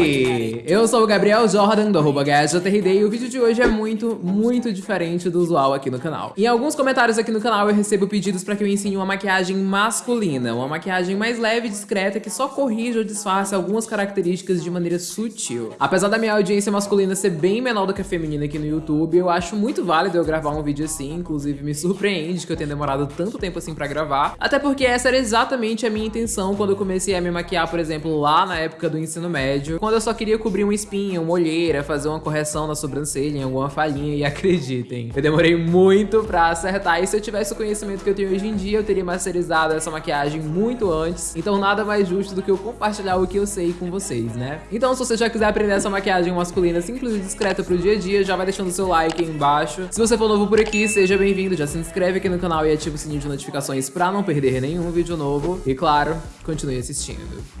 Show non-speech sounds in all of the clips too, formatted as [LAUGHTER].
Hey. Eu sou o Gabriel Jordan, do arroba e o vídeo de hoje é muito, muito diferente do usual aqui no canal. Em alguns comentários aqui no canal eu recebo pedidos pra que eu ensine uma maquiagem masculina, uma maquiagem mais leve e discreta que só corrija ou disfarce algumas características de maneira sutil. Apesar da minha audiência masculina ser bem menor do que a feminina aqui no YouTube, eu acho muito válido eu gravar um vídeo assim, inclusive me surpreende que eu tenha demorado tanto tempo assim pra gravar, até porque essa era exatamente a minha intenção quando eu comecei a me maquiar, por exemplo, lá na época do ensino médio, quando eu só queria cobrir uma espinha, uma olheira, fazer uma correção na sobrancelha, em alguma falhinha, e [LAUGHS] acreditem, eu demorei muito pra acertar, e se eu tivesse o conhecimento que eu tenho hoje em dia, eu teria masterizado essa maquiagem muito antes, então nada mais justo do que eu compartilhar o que eu sei com vocês, né? Então se você já quiser aprender essa maquiagem masculina simples e discreta pro dia a dia, já vai deixando o seu like aí embaixo. Se você for novo por aqui, seja bem-vindo, já se inscreve aqui no canal e ativa o sininho de notificações pra não perder nenhum vídeo novo. E claro, continue assistindo.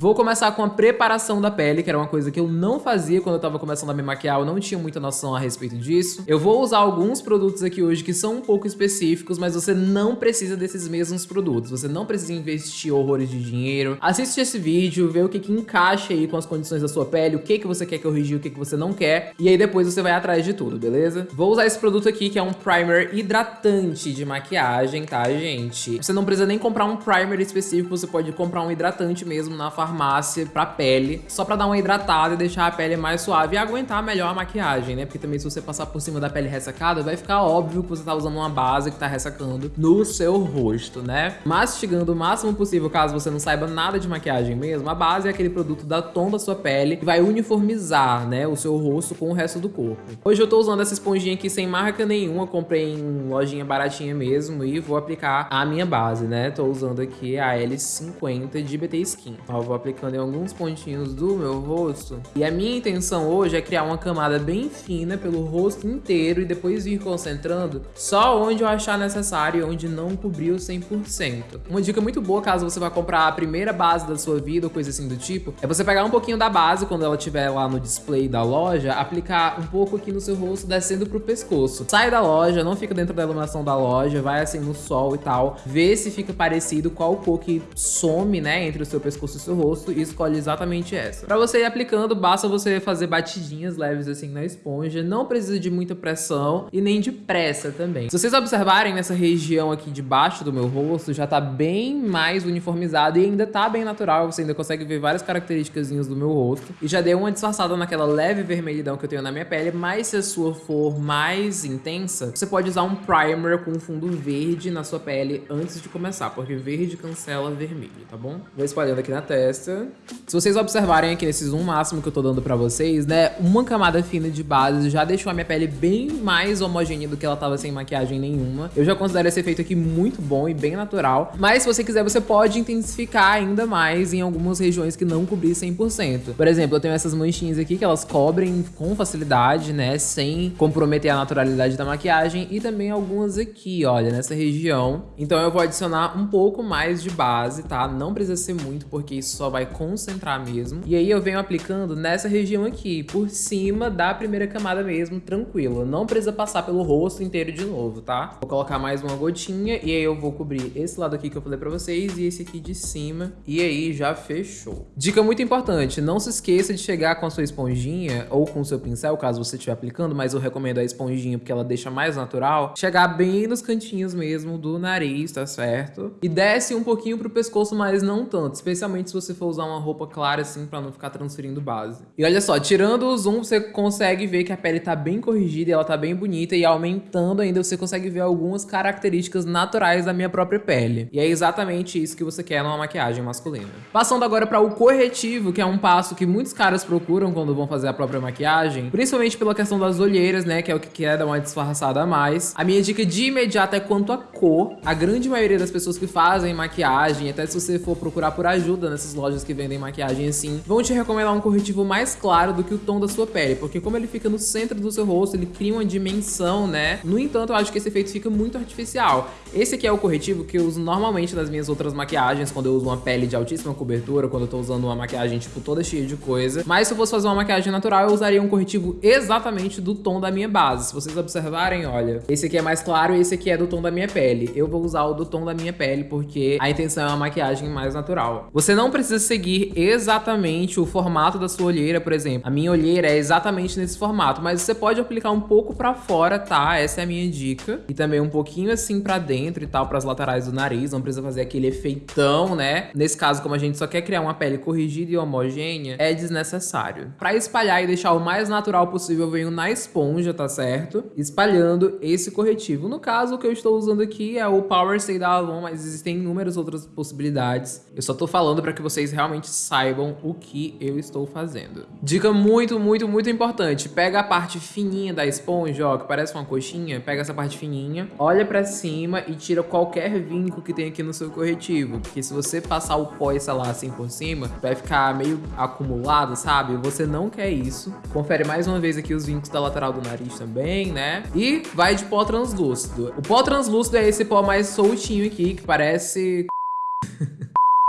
Vou começar com a preparação da pele, que era uma coisa que eu não fazia quando eu tava começando a me maquiar, eu não tinha muita noção a respeito disso. Eu vou usar alguns produtos aqui hoje que são um pouco específicos, mas você não precisa desses mesmos produtos, você não precisa investir horrores de dinheiro. Assiste esse vídeo, vê o que que encaixa aí com as condições da sua pele, o que que você quer corrigir, o que que você não quer, e aí depois você vai atrás de tudo, beleza? Vou usar esse produto aqui, que é um primer hidratante de maquiagem, tá, gente? Você não precisa nem comprar um primer específico, você pode comprar um hidratante mesmo na farmácia farmácia pra pele, só pra dar uma hidratada e deixar a pele mais suave e aguentar melhor a maquiagem, né? Porque também se você passar por cima da pele ressecada, vai ficar óbvio que você tá usando uma base que tá ressecando no seu rosto, né? Mastigando o máximo possível, caso você não saiba nada de maquiagem mesmo, a base é aquele produto da tom da sua pele que vai uniformizar, né, o seu rosto com o resto do corpo. Hoje eu tô usando essa esponjinha aqui sem marca nenhuma, comprei em lojinha baratinha mesmo e vou aplicar a minha base, né? Tô usando aqui a L50 de BT Skin. Então eu vou aplicando em alguns pontinhos do meu rosto. E a minha intenção hoje é criar uma camada bem fina pelo rosto inteiro e depois ir concentrando só onde eu achar necessário e onde não cobriu 100%. Uma dica muito boa caso você vá comprar a primeira base da sua vida ou coisa assim do tipo, é você pegar um pouquinho da base quando ela estiver lá no display da loja, aplicar um pouco aqui no seu rosto descendo pro pescoço. Sai da loja, não fica dentro da iluminação da loja, vai assim no sol e tal, vê se fica parecido qual cor que some, né, entre o seu pescoço e o seu rosto rosto e escolhe exatamente essa. Para você ir aplicando, basta você fazer batidinhas leves assim na esponja, não precisa de muita pressão e nem de pressa também. Se vocês observarem nessa região aqui debaixo do meu rosto, já tá bem mais uniformizado e ainda tá bem natural, você ainda consegue ver várias características do meu rosto. E já deu uma disfarçada naquela leve vermelhidão que eu tenho na minha pele, mas se a sua for mais intensa, você pode usar um primer com fundo verde na sua pele antes de começar, porque verde cancela vermelho, tá bom? Vou espalhando aqui na testa se vocês observarem aqui nesse zoom máximo que eu tô dando pra vocês, né, uma camada fina de base já deixou a minha pele bem mais homogênea do que ela tava sem maquiagem nenhuma. Eu já considero esse efeito aqui muito bom e bem natural, mas se você quiser, você pode intensificar ainda mais em algumas regiões que não cobrir 100%. Por exemplo, eu tenho essas manchinhas aqui que elas cobrem com facilidade, né, sem comprometer a naturalidade da maquiagem e também algumas aqui, olha, nessa região. Então eu vou adicionar um pouco mais de base, tá? Não precisa ser muito, porque isso só vai concentrar mesmo. E aí eu venho aplicando nessa região aqui, por cima da primeira camada mesmo, tranquilo. Não precisa passar pelo rosto inteiro de novo, tá? Vou colocar mais uma gotinha e aí eu vou cobrir esse lado aqui que eu falei pra vocês e esse aqui de cima. E aí já fechou. Dica muito importante, não se esqueça de chegar com a sua esponjinha ou com o seu pincel, caso você estiver aplicando, mas eu recomendo a esponjinha porque ela deixa mais natural. Chegar bem nos cantinhos mesmo do nariz, tá certo? E desce um pouquinho pro pescoço, mas não tanto, especialmente se você for usar uma roupa clara assim pra não ficar transferindo base. E olha só, tirando o zoom, você consegue ver que a pele tá bem corrigida e ela tá bem bonita e aumentando ainda você consegue ver algumas características naturais da minha própria pele. E é exatamente isso que você quer numa maquiagem masculina. Passando agora para o corretivo, que é um passo que muitos caras procuram quando vão fazer a própria maquiagem, principalmente pela questão das olheiras, né, que é o que quer dar uma disfarçada a mais. A minha dica de imediato é quanto à cor. A grande maioria das pessoas que fazem maquiagem, até se você for procurar por ajuda nessas lojas lojas que vendem maquiagem assim, vão te recomendar um corretivo mais claro do que o tom da sua pele, porque como ele fica no centro do seu rosto, ele cria uma dimensão, né? No entanto, eu acho que esse efeito fica muito artificial. Esse aqui é o corretivo que eu uso normalmente nas minhas outras maquiagens, quando eu uso uma pele de altíssima cobertura, quando eu tô usando uma maquiagem, tipo, toda cheia de coisa. Mas se eu fosse fazer uma maquiagem natural, eu usaria um corretivo exatamente do tom da minha base. Se vocês observarem, olha, esse aqui é mais claro e esse aqui é do tom da minha pele. Eu vou usar o do tom da minha pele porque a intenção é uma maquiagem mais natural. Você não precisa seguir exatamente o formato da sua olheira, por exemplo. A minha olheira é exatamente nesse formato, mas você pode aplicar um pouco pra fora, tá? Essa é a minha dica. E também um pouquinho assim pra dentro e tal, pras laterais do nariz. Não precisa fazer aquele efeitão, né? Nesse caso, como a gente só quer criar uma pele corrigida e homogênea, é desnecessário. Pra espalhar e deixar o mais natural possível, eu venho na esponja, tá certo? Espalhando esse corretivo. No caso, o que eu estou usando aqui é o Power Stay da Avon, mas existem inúmeras outras possibilidades. Eu só tô falando para que vocês realmente saibam o que eu estou fazendo. Dica muito, muito, muito importante. Pega a parte fininha da esponja, ó, que parece uma coxinha. Pega essa parte fininha, olha para cima e tira qualquer vinco que tem aqui no seu corretivo. Porque se você passar o pó e lá assim por cima, vai ficar meio acumulado, sabe? Você não quer isso. Confere mais uma vez aqui os vincos da lateral do nariz também, né? E vai de pó translúcido. O pó translúcido é esse pó mais soltinho aqui, que parece...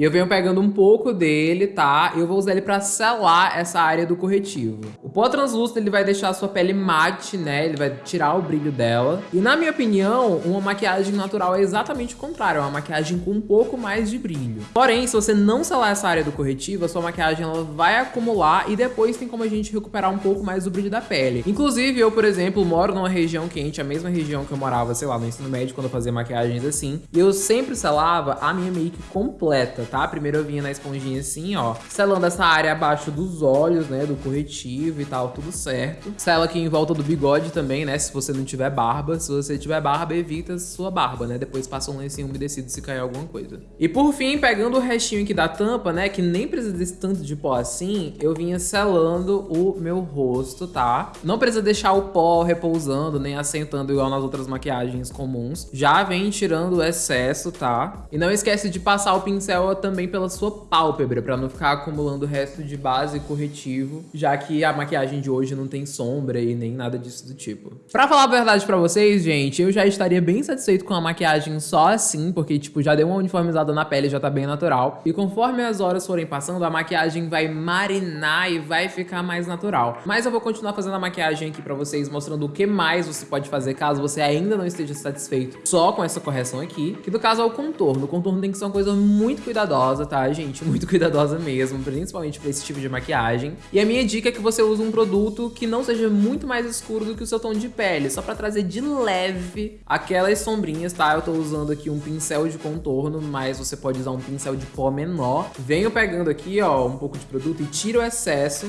Eu venho pegando um pouco dele, tá? Eu vou usar ele pra selar essa área do corretivo. O pó translúcido, ele vai deixar a sua pele mate, né? Ele vai tirar o brilho dela. E na minha opinião, uma maquiagem natural é exatamente o contrário. É uma maquiagem com um pouco mais de brilho. Porém, se você não selar essa área do corretivo, a sua maquiagem ela vai acumular e depois tem como a gente recuperar um pouco mais do brilho da pele. Inclusive, eu, por exemplo, moro numa região quente, a mesma região que eu morava, sei lá, no ensino médio, quando eu fazia maquiagens assim. E eu sempre selava a minha make completa tá? Primeiro eu vinha na esponjinha assim, ó, selando essa área abaixo dos olhos, né, do corretivo e tal, tudo certo. Sela aqui em volta do bigode também, né, se você não tiver barba. Se você tiver barba, evita sua barba, né, depois passa um lencinho umedecido se cair alguma coisa. E por fim, pegando o restinho aqui da tampa, né, que nem precisa desse tanto de pó assim, eu vinha selando o meu rosto, tá? Não precisa deixar o pó repousando, nem assentando igual nas outras maquiagens comuns. Já vem tirando o excesso, tá? E não esquece de passar o pincel também pela sua pálpebra, para não ficar acumulando o resto de base corretivo, já que a maquiagem de hoje não tem sombra e nem nada disso do tipo. Pra falar a verdade pra vocês, gente, eu já estaria bem satisfeito com a maquiagem só assim, porque, tipo, já deu uma uniformizada na pele, já tá bem natural. E conforme as horas forem passando, a maquiagem vai marinar e vai ficar mais natural. Mas eu vou continuar fazendo a maquiagem aqui pra vocês, mostrando o que mais você pode fazer caso você ainda não esteja satisfeito só com essa correção aqui, que no caso é o contorno. O contorno tem que ser uma coisa muito cuidadosa, tá, gente? Muito [LAUGHS] cuidadosa mesmo, principalmente pra esse tipo de maquiagem. E a minha dica é que você use um produto que não seja muito mais escuro do que o seu tom de pele, só pra trazer de leve aquelas sombrinhas, tá? Eu tô usando aqui um pincel de contorno, mas você pode usar um pincel de pó menor. Venho pegando aqui, ó, um pouco de produto e tiro o excesso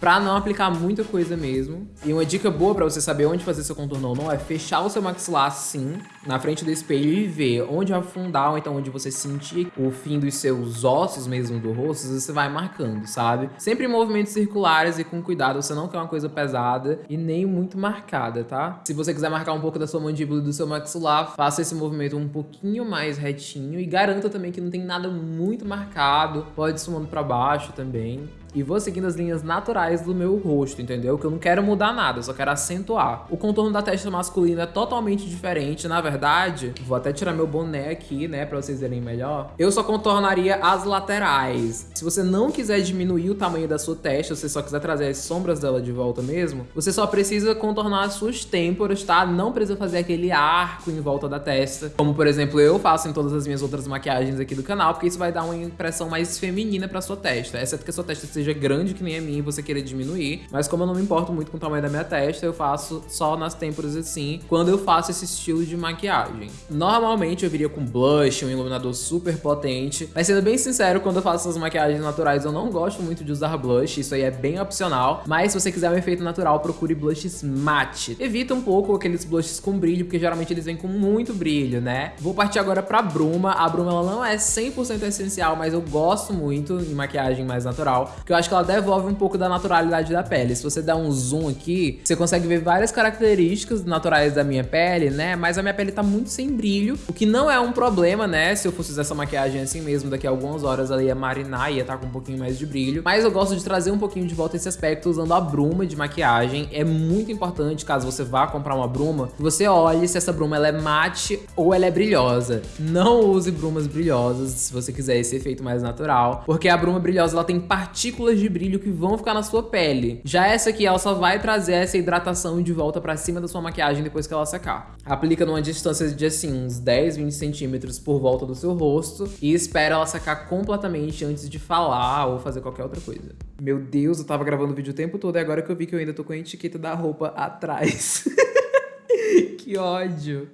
Pra não aplicar muita coisa mesmo. E uma dica boa pra você saber onde fazer seu contorno ou não é fechar o seu maxilar assim, na frente do espelho e ver onde afundar, ou então onde você sentir o fim dos seus ossos mesmo do rosto, você vai marcando, sabe? Sempre em movimentos circulares e com cuidado, você não quer uma coisa pesada e nem muito marcada, tá? Se você quiser marcar um pouco da sua mandíbula e do seu maxilar, faça esse movimento um pouquinho mais retinho e garanta também que não tem nada muito marcado, pode sumando pra baixo também e vou seguindo as linhas naturais do meu rosto, entendeu? Que eu não quero mudar nada, eu só quero acentuar. O contorno da testa masculina é totalmente diferente, na verdade, vou até tirar meu boné aqui, né, pra vocês verem melhor. Eu só contornaria as laterais. Se você não quiser diminuir o tamanho da sua testa, se você só quiser trazer as sombras dela de volta mesmo, você só precisa contornar as suas têmporas, tá? Não precisa fazer aquele arco em volta da testa, como por exemplo eu faço em todas as minhas outras maquiagens aqui do canal, porque isso vai dar uma impressão mais feminina pra sua testa, exceto que a sua testa seja grande que nem a minha e você querer diminuir. Mas como eu não me importo muito com o tamanho da minha testa, eu faço só nas têmporas assim, quando eu faço esse estilo de maquiagem. Normalmente eu viria com blush, um iluminador super potente, mas sendo bem sincero, quando eu faço essas maquiagens naturais, eu não gosto muito de usar blush, isso aí é bem opcional, mas se você quiser um efeito natural, procure blushes matte. Evita um pouco aqueles blushes com brilho, porque geralmente eles vêm com muito brilho, né? Vou partir agora pra bruma. A bruma ela não é 100% essencial, mas eu gosto muito em maquiagem mais natural, porque eu acho que ela devolve um pouco da naturalidade da pele. Se você der um zoom aqui, você consegue ver várias características naturais da minha pele, né? Mas a minha pele tá muito sem brilho, o que não é um problema, né? Se eu fosse usar essa maquiagem assim mesmo, daqui a algumas horas ela ia marinar, ia estar tá com um pouquinho mais de brilho. Mas eu gosto de trazer um pouquinho de volta esse aspecto usando a bruma de maquiagem. É muito importante, caso você vá comprar uma bruma, que você olhe se essa bruma ela é mate ou ela é brilhosa. Não use brumas brilhosas se você quiser esse efeito mais natural, porque a bruma brilhosa ela tem partículas de brilho que vão ficar na sua pele. Já essa aqui, ela só vai trazer essa hidratação de volta pra cima da sua maquiagem depois que ela secar. Aplica numa distância de assim, uns 10, 20 centímetros por volta do seu rosto e espera ela secar completamente antes de falar ou fazer qualquer outra coisa. Meu Deus, eu tava gravando o vídeo o tempo todo e agora que eu vi que eu ainda tô com a etiqueta da roupa atrás. [LAUGHS] que ódio.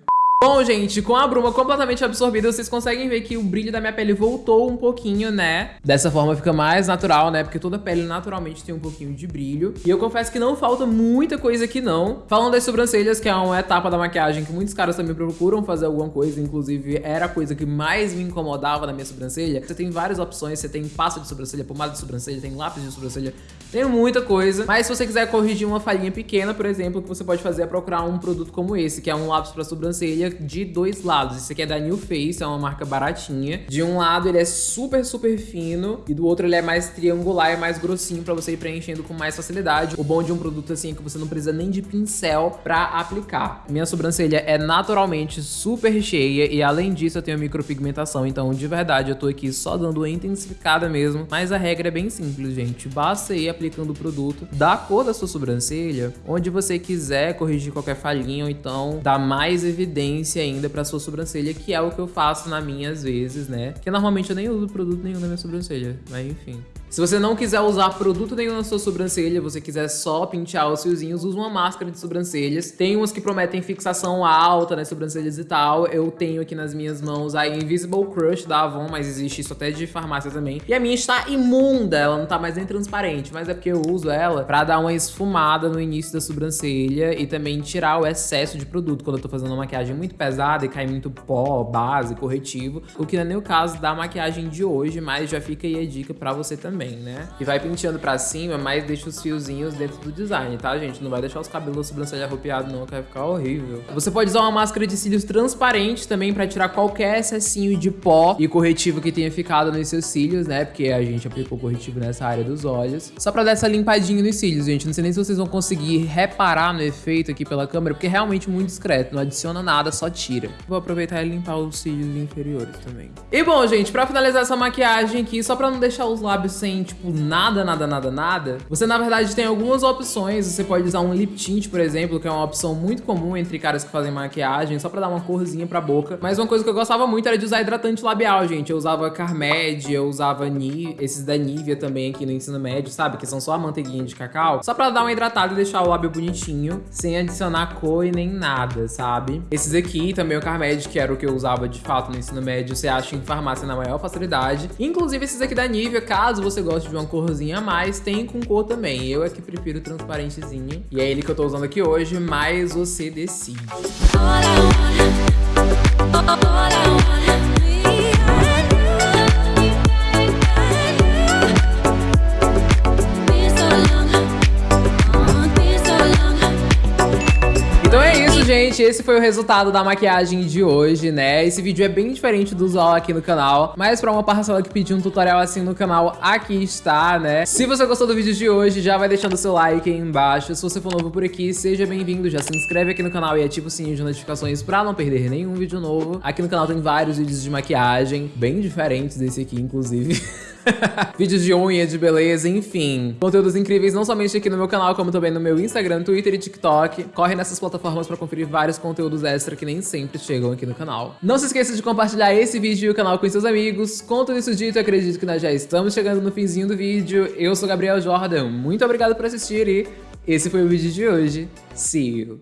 Bom, gente, com a bruma completamente absorvida, vocês conseguem ver que o brilho da minha pele voltou um pouquinho, né? Dessa forma fica mais natural, né? Porque toda pele naturalmente tem um pouquinho de brilho. E eu confesso que não falta muita coisa aqui, não. Falando das sobrancelhas, que é uma etapa da maquiagem que muitos caras também procuram fazer alguma coisa, inclusive era a coisa que mais me incomodava na minha sobrancelha. Você tem várias opções, você tem pasta de sobrancelha, pomada de sobrancelha, tem lápis de sobrancelha, tem muita coisa. Mas se você quiser corrigir uma falhinha pequena, por exemplo, o que você pode fazer é procurar um produto como esse, que é um lápis para sobrancelha de dois lados. Esse aqui é da New Face, é uma marca baratinha. De um lado ele é super, super fino e do outro ele é mais triangular e mais grossinho pra você ir preenchendo com mais facilidade. O bom de um produto assim é que você não precisa nem de pincel pra aplicar. Minha sobrancelha é naturalmente super cheia e além disso eu tenho micropigmentação, então de verdade eu tô aqui só dando uma intensificada mesmo. Mas a regra é bem simples, gente. Basta ir aplicando o produto da cor da sua sobrancelha, onde você quiser corrigir qualquer falhinha ou então dar mais evidência ainda ainda pra sua sobrancelha, que é o que eu faço na minha às vezes, né? Porque normalmente eu nem uso produto nenhum na minha sobrancelha, mas enfim. Se você não quiser usar produto nenhum na sua sobrancelha, você quiser só pentear os fiozinhos, usa uma máscara de sobrancelhas. Tem umas que prometem fixação alta nas sobrancelhas e tal. Eu tenho aqui nas minhas mãos a Invisible Crush da Avon, mas existe isso até de farmácia também. E a minha está imunda, ela não tá mais nem transparente, mas é porque eu uso ela pra dar uma esfumada no início da sobrancelha e também tirar o excesso de produto quando eu tô fazendo uma maquiagem muito pesada e cai muito pó, base, corretivo. O que não é nem o caso da maquiagem de hoje, mas já fica aí a dica pra você também também, né? E vai penteando pra cima, mas deixa os fiozinhos dentro do design, tá, gente? Não vai deixar os cabelos sobrancelha arrupiados não, que vai ficar horrível. Você pode usar uma máscara de cílios transparente também pra tirar qualquer excessinho de pó e corretivo que tenha ficado nos seus cílios, né? Porque a gente aplicou corretivo nessa área dos olhos. Só pra dar essa limpadinha nos cílios, gente. Não sei nem se vocês vão conseguir reparar no efeito aqui pela câmera, porque é realmente muito discreto. Não adiciona nada, só tira. Vou aproveitar e limpar os cílios inferiores também. E bom, gente, pra finalizar essa maquiagem aqui, só pra não deixar os lábios sem tipo, nada, nada, nada, nada, você na verdade tem algumas opções. Você pode usar um lip tint, por exemplo, que é uma opção muito comum entre caras que fazem maquiagem, só pra dar uma corzinha pra boca. Mas uma coisa que eu gostava muito era de usar hidratante labial, gente. Eu usava Carmed, eu usava Ni, esses da Nivea também aqui no ensino médio, sabe? Que são só a manteiguinha de cacau. Só pra dar uma hidratada e deixar o lábio bonitinho, sem adicionar cor e nem nada, sabe? Esses aqui também o Carmed, que era o que eu usava de fato no ensino médio, você acha em farmácia na maior facilidade. Inclusive esses aqui da Nivea, caso você gosta de uma corzinha a mais, tem com cor também. Eu é que prefiro transparentezinho. E é ele que eu tô usando aqui hoje, mas você decide. Gente, esse foi o resultado da maquiagem de hoje, né? Esse vídeo é bem diferente do usual aqui no canal, mas pra uma parcela que pediu um tutorial assim no canal, aqui está, né? Se você gostou do vídeo de hoje, já vai deixando seu like aí embaixo. Se você for novo por aqui, seja bem-vindo, já se inscreve aqui no canal e ativa o sininho de notificações pra não perder nenhum vídeo novo. Aqui no canal tem vários vídeos de maquiagem, bem diferentes desse aqui, inclusive. [LAUGHS] Vídeos de unha, de beleza, enfim. Conteúdos incríveis não somente aqui no meu canal, como também no meu Instagram, Twitter e TikTok. Corre nessas plataformas pra conferir vários conteúdos extra que nem sempre chegam aqui no canal. Não se esqueça de compartilhar esse vídeo e o canal com seus amigos. Com tudo isso dito, acredito que nós já estamos chegando no finzinho do vídeo. Eu sou Gabriel Jordan, muito obrigado por assistir e esse foi o vídeo de hoje. See you!